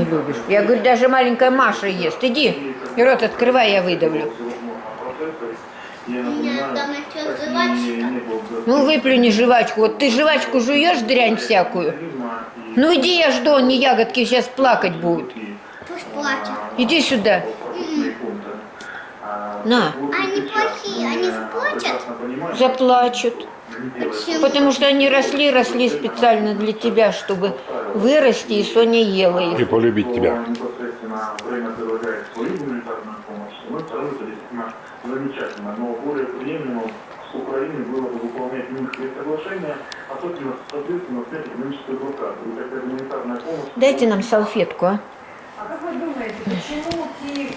Не любишь. Я говорю, даже маленькая Маша ест. Иди, рот открывай, я выдавлю. Ну, выплюни жвачку. Вот ты жвачку жуешь, дрянь всякую. Ну, иди, я жду, они ягодки сейчас плакать будут. Пусть плачет. Иди сюда. На, Они плохие, они заплачут. заплачут. Почему? Потому что они росли, росли специально для тебя, чтобы вырасти, и Соня ела их. И полюбить тебя. непосредственно время предлагает свою гуманитарную помощь, и мы второй это действительно замечательно. Но более приемлемо с Украиной было бы выполнять Минские соглашения, особенно, соответственно, снять экономическую блокаду. И такая гуманитарная помощь... Дайте нам салфетку, а. А как вы думаете, почему Киев